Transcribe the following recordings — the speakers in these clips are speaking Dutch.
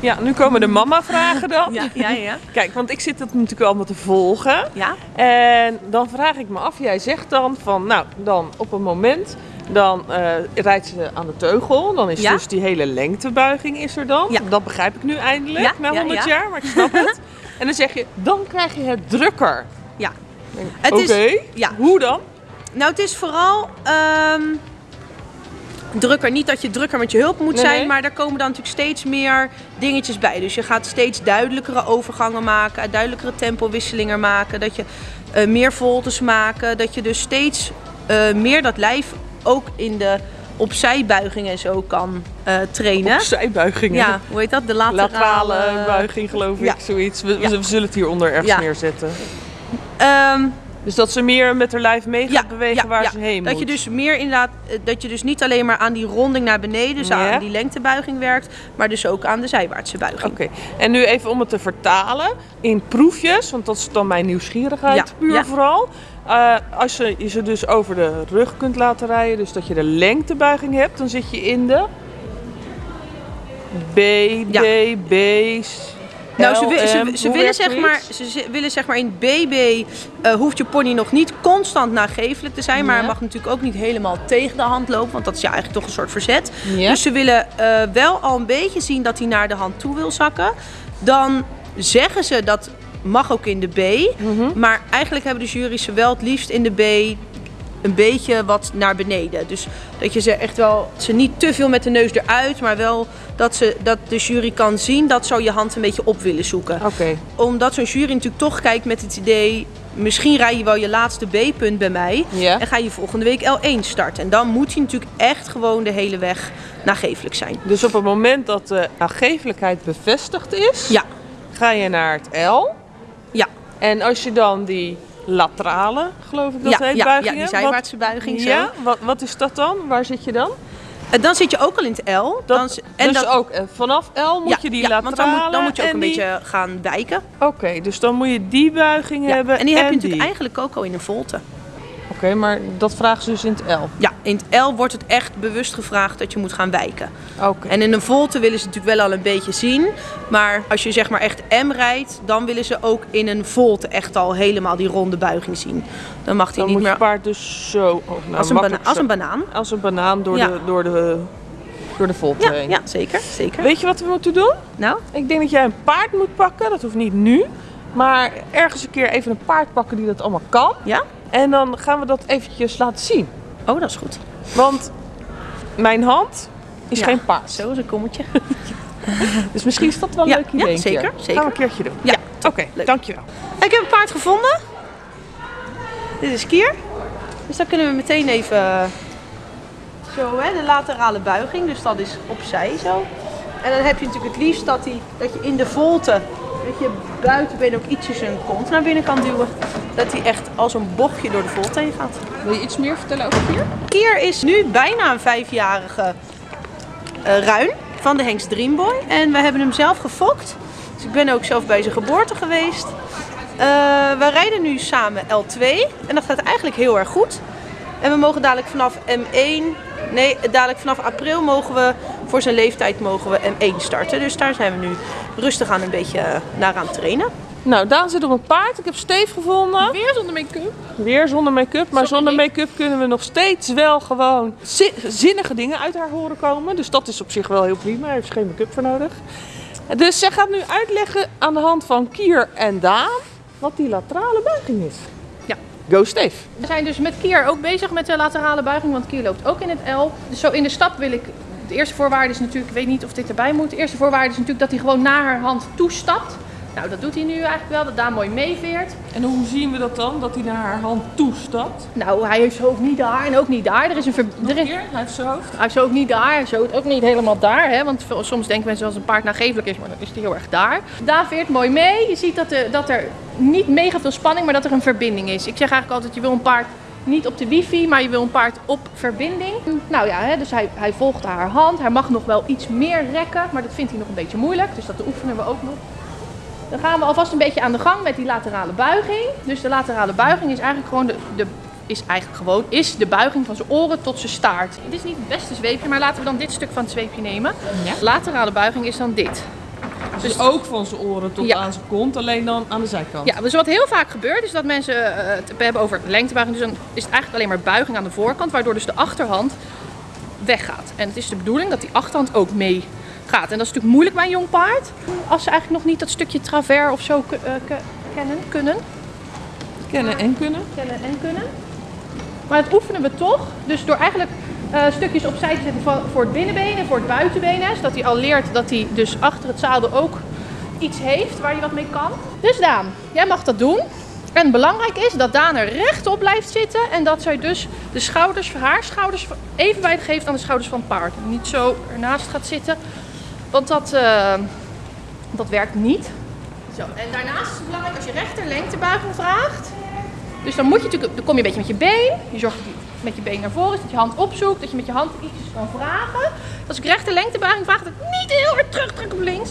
Ja, nu komen de mama-vragen dan. Ja, ja, ja. Kijk, want ik zit het natuurlijk allemaal te volgen. Ja, En dan vraag ik me af, jij zegt dan van, nou, dan op een moment, dan eh, rijdt ze aan de teugel. Dan is Ja. dus die hele lengtebuiging is er dan. Ja. Dat begrijp ik nu eindelijk, Ja, na ja, 100 ja. jaar, maar ik snap het. En dan zeg je, dan krijg je het drukker. ja. Oké, ja. hoe dan? Nou, het is vooral ehm, drukker. Niet dat je drukker met je hulp moet Nee, zijn, nee. maar daar komen dan natuurlijk steeds meer dingetjes bij. Dus je gaat steeds duidelijkere overgangen maken, duidelijkere tempowisselingen maken. Dat je eh, meer voltes maken. Dat je dus steeds eh, meer dat lijf ook in de opzijbuigingen en zo kan eh, trainen. Opzijbuigingen. Ja, hoe heet dat? De laterale, Laterale buiging geloof ik, Ja. zoiets. We, Ja. we zullen het hieronder ergens Ja. neerzetten. Ehm, Dus dat ze meer met haar lijf mee gaat bewegen waar ja. ze heen dat moet. je dus meer inderdaad, eh, dat je dus niet alleen maar aan die ronding naar beneden, dus aan die lengtebuiging werkt, maar dus ook aan de zijwaartse buiging. Oké, en nu even om het te vertalen in proefjes, want dat is dan mijn nieuwsgierigheid puur vooral. Eh, als je je ze dus over de rug kunt laten rijden, dus dat je de lengtebuiging hebt, dan zit je in de B. D, B, Nou, ze, L, wi- ze, M. ze Hoe willen zeg zoiets? maar, ze willen zeg maar in BB eh, hoeft je pony nog niet constant nagevelijk te zijn, maar hij mag natuurlijk ook niet helemaal tegen de hand lopen, want dat is ja eigenlijk toch een soort verzet. Ja. Dus ze willen eh, wel al een beetje zien dat hij naar de hand toe wil zakken. Dan zeggen ze dat mag ook in de B, Mhm. maar eigenlijk hebben de jury's ze wel het liefst in de B een beetje wat naar beneden. Dus dat je ze echt wel, ze niet te veel met de neus eruit, maar wel dat, ze, dat de jury kan zien dat ze je hand een beetje op willen zoeken. Oké, Omdat zo'n jury natuurlijk toch kijkt met het idee, misschien rij je wel je laatste B-punt bij mij en ga je volgende week L1 starten. En dan moet hij natuurlijk echt gewoon de hele weg nagevelijk zijn. dus op het moment dat de aangevelijkheid bevestigd is, Ja, ga je naar het L. ja, En als je dan die laterale, geloof ik dat ja, heet, ja, buigingen... ja, die zijwaartse buiging zo. Ja, wat, wat is dat dan? Waar zit je dan? En dan zit je ook al in het L. Dan, en dus dan, ook eh, vanaf L moet ja, je die ja, laterale want dan moet, dan moet je ook en een die- beetje gaan wijken. Oké, dus dan moet je die buiging Ja, hebben en die heb je die. natuurlijk eigenlijk ook al in een volte. Oké, maar dat vragen ze dus in het L. Ja, in het L wordt het echt bewust gevraagd dat je moet gaan wijken. Oké. En in een volte willen ze natuurlijk wel al een beetje zien. Maar als je zeg maar echt M rijdt, dan willen ze ook in een volte echt al helemaal die ronde buiging zien. Dan mag hij niet moet je meer paard dus zo... Oh, nou, als, een als een banaan. als een banaan door, Ja. de, door, de, door de volte Ja, heen. ja, zeker, zeker. Weet je wat we moeten doen? Nou, Ik denk dat jij een paard moet pakken. Dat hoeft niet nu. Maar ergens een keer even een paard pakken die dat allemaal kan. ja? En dan gaan we dat eventjes laten zien. Oh, dat is goed. Want mijn hand is Ja. geen paard. Zo is een kommetje. Dus misschien is dat wel een Ja, leuk idee. ja, zeker, keer. zeker. Gaan we een keertje doen. Ja, Oké, dankjewel. Ik heb een paard gevonden. Dit is Kier. Dus dan kunnen we meteen even zo, hè, de laterale buiging. Dus dat is opzij zo. En dan heb je natuurlijk het liefst dat, die, dat je in de volte, dat je buitenbeen ook ietsjes zijn kont naar binnen kan duwen. Dat hij echt als een bochtje door de volte heen gaat. Wil je iets meer vertellen over Kier? Kier is nu bijna een vijfjarige eh, ruin van de Hengst Dreamboy. En we hebben hem zelf gefokt. Dus ik ben ook zelf bij zijn geboorte geweest. Eh, we rijden nu samen L2 en dat gaat eigenlijk heel erg goed. En we mogen dadelijk vanaf M1, nee, dadelijk vanaf april mogen we voor zijn leeftijd mogen we M1 starten. Dus daar zijn we nu rustig aan een beetje eh, naar aan het trainen. Nou, Daan zit op een paard. Ik heb Steef gevonden. Weer zonder make-up. Weer zonder make-up. Maar zonder make-up kunnen we nog steeds wel gewoon zi- zinnige dingen uit haar horen komen. Dus dat is op zich wel heel prima. Daar heeft ze geen make-up voor nodig. Dus zij gaat nu uitleggen aan de hand van Kier en Daan wat die laterale buiging is. Ja. Go Steef. We zijn dus met Kier ook bezig met de laterale buiging, want Kier loopt ook in het L. Dus zo in de stap wil ik... De eerste voorwaarde is natuurlijk, ik weet niet of dit erbij moet. De eerste voorwaarde is natuurlijk dat hij gewoon naar haar hand toestapt. Nou, dat doet hij nu eigenlijk wel, dat daar mooi meeveert. En hoe zien we dat dan? Dat hij naar haar hand toestapt? Nou, hij heeft zijn hoofd niet daar en ook niet daar. Er is een ver... er is... Hier, hij heeft zijn hoofd. Hij is ook niet daar, hij is ook niet helemaal daar. Hè? Want soms denken mensen als een paard nagevelijk is, maar dan is hij heel erg daar. Daar veert mooi mee. Je ziet dat, de, dat er niet mega veel spanning, maar dat er een verbinding is. Ik zeg eigenlijk altijd, je wil een paard niet op de wifi, maar je wil een paard op verbinding. Nou ja, hè, dus hij, hij volgt haar hand. Hij mag nog wel iets meer rekken, maar dat vindt hij nog een beetje moeilijk. Dus dat oefenen we ook nog. Dan gaan we alvast een beetje aan de gang met die laterale buiging. Dus de laterale buiging is eigenlijk gewoon de, de is eigenlijk gewoon is de buiging van zijn oren tot zijn staart. Het is niet het beste zweepje, maar laten we dan dit stuk van het zweepje nemen. Ja. Laterale buiging is dan dit. Dus ook van zijn oren tot Ja. aan zijn kont, alleen dan aan de zijkant. Ja, dus wat heel vaak gebeurt is dat mensen eh, het hebben over lengtebuiging. Dus dan is het eigenlijk alleen maar buiging aan de voorkant, waardoor dus de achterhand weggaat. En het is de bedoeling dat die achterhand ook mee gaat. En dat is natuurlijk moeilijk bij een jong paard. Als ze eigenlijk nog niet dat stukje travers of zo eh, ke- kennen, kunnen. Kennen en kunnen. kennen en kunnen. Maar dat oefenen we toch. Dus door eigenlijk eh, stukjes opzij te zetten van, voor het binnenbeen en voor het buitenbeen. Hè, zodat hij al leert dat hij dus achter het zadel ook iets heeft waar hij wat mee kan. Dus Daan, jij mag dat doen. En belangrijk is dat Daan er rechtop blijft zitten. En dat zij dus de schouders, haar schouders evenwijd geeft aan de schouders van het paard. Niet zo ernaast gaat zitten. Want dat, eh, dat werkt niet. Zo, en daarnaast is het belangrijk als je rechter lengtebuiging vraagt. Dus dan moet je natuurlijk, dan kom je een beetje met je been. Je zorgt dat je met je been naar voren is, dat je hand opzoekt, dat je met je hand ietsjes kan vragen. Als ik rechter lengtebuiging vraag, dat ik niet heel hard terugtrek op links.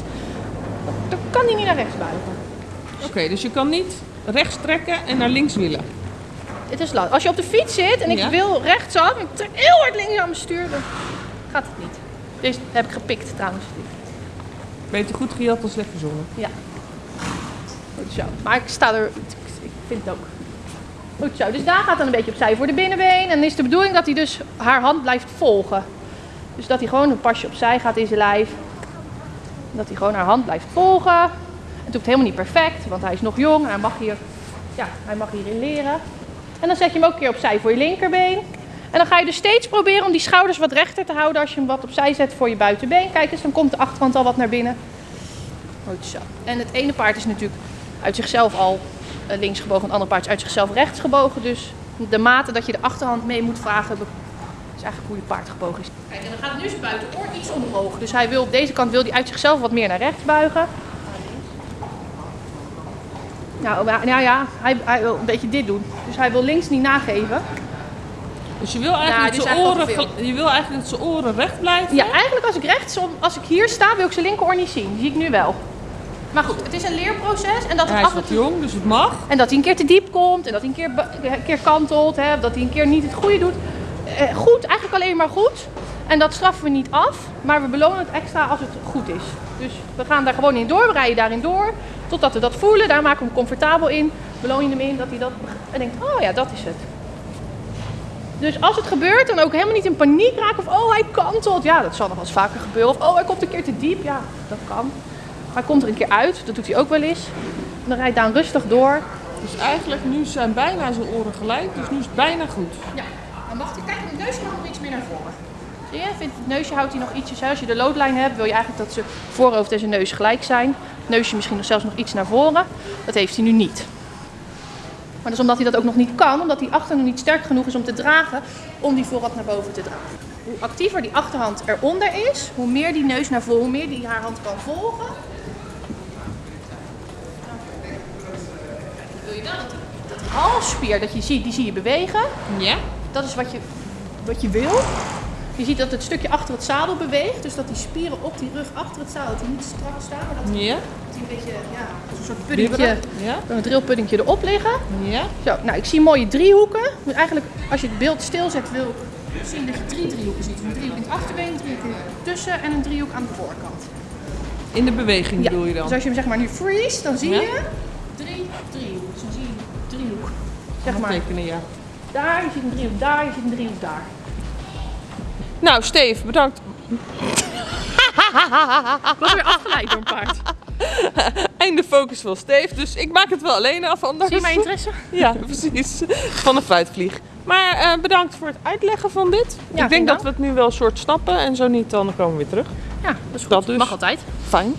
Dan kan hij niet naar rechts buigen. Oké, dus je kan niet rechts trekken en naar links willen. Het is lastig. Als je op de fiets zit en ik Ja. wil rechtsaf en ik trek heel hard links aan mijn stuur, dan gaat het niet. Deze heb ik gepikt trouwens. Beter goed gejat dan slecht gezongen. Ja. Goed zo. Maar ik sta er, ik vind het ook. Goed zo. Dus daar gaat dan een beetje opzij voor de binnenbeen. En dan is de bedoeling dat hij dus haar hand blijft volgen. Dus dat hij gewoon een pasje opzij gaat in zijn lijf. Dat hij gewoon haar hand blijft volgen. Het hoeft helemaal niet perfect, want hij is nog jong. en Hij mag, hier, ja, hij mag hierin leren. En dan zet je hem ook een keer opzij voor je linkerbeen. En dan ga je dus steeds proberen om die schouders wat rechter te houden als je hem wat opzij zet voor je buitenbeen. Kijk eens, dan komt de achterhand al wat naar binnen. Goed zo. En het ene paard is natuurlijk uit zichzelf al eh, links gebogen, het andere paard is uit zichzelf rechts gebogen. Dus de mate dat je de achterhand mee moet vragen, is eigenlijk hoe je paard gebogen is. Kijk, en dan gaat nu zijn buitenoor iets omhoog. Dus hij wil op deze kant wil hij uit zichzelf wat meer naar rechts buigen. Nou, nou ja, hij, hij wil een beetje dit doen. Dus hij wil links niet nageven. Dus je wil eigenlijk, dat, zijn oren, je wil eigenlijk dat zijn oren recht blijven. Ja, eigenlijk als ik rechts, als ik hier sta, wil ik zijn linkeroor niet zien. Die zie ik nu wel. Maar goed, het is een leerproces en dat het Hij is wat toe jong, dus het mag. En dat hij een keer te diep komt en dat hij een keer, een keer kantelt, hè, dat hij een keer niet het goede doet. Eh, goed, eigenlijk alleen maar goed. En dat straffen we niet af, maar we belonen het extra als het goed is. Dus we gaan daar gewoon in door, we rijden daarin door, totdat we dat voelen. Daar maken we hem comfortabel in, beloon je hem in dat hij dat en denkt, oh ja, dat is het. Dus als het gebeurt, dan ook helemaal niet in paniek raken of oh hij kantelt. Ja, dat zal nog wel eens vaker gebeuren. Of oh hij komt een keer te diep. Ja, dat kan. Maar hij komt er een keer uit, dat doet hij ook wel eens. En dan rijdt Daan rustig door. Dus eigenlijk nu zijn bijna zijn oren gelijk, dus nu is het bijna goed. Ja, dan mag hij, kijk, het neusje mag nog iets meer naar voren. Zie je, vindt het neusje houdt hij nog ietsjes. Als je de loodlijn hebt, wil je eigenlijk dat zijn voorhoofd en zijn neus gelijk zijn. Het neusje misschien nog zelfs nog iets naar voren. Dat heeft hij nu niet. Maar dat is omdat hij dat ook nog niet kan, omdat die achter nog niet sterk genoeg is om te dragen, om die voorhand naar boven te dragen. Hoe actiever die achterhand eronder is, hoe meer die neus naar voren, hoe meer die haar hand kan volgen. Wil je dat dat halsspier dat je ziet, die zie je bewegen. Ja? Dat is wat je, wat je wil. Je ziet dat het stukje achter het zadel beweegt. Dus dat die spieren op die rug achter het zadel, dat die niet strak staan. Maar dat die, Ja? Die een beetje, ja, een soort puddingje? Ja? een drillpuddingje erop liggen. Ja? Zo, nou ik zie mooie driehoeken. Dus eigenlijk, als je het beeld stilzet, wil ik zien dat je drie driehoeken ziet. Een driehoek in het achterbeen, een driehoek tussen en een driehoek aan de voorkant. In de beweging bedoel je dan? Dus als je hem zeg maar nu freeze, dan zie Ja. je drie driehoeken. Dus dan zie je driehoek. Zeg maar, tekenen, ja. daar, je ziet een driehoek daar, je ziet een driehoek daar. Nou, Steve, bedankt. Ik was weer afgeleid door een paard. Einde focus van Steve, dus ik maak het wel alleen af anders. Zie je mijn interesse? Ja, precies. Van een fruitvlieg. Maar eh, bedankt voor het uitleggen van dit. Ja, ik denk dat we het nu wel soort snappen en zo niet, dan komen we weer terug. Ja, dat is goed. Dat dus. Mag altijd. Fijn.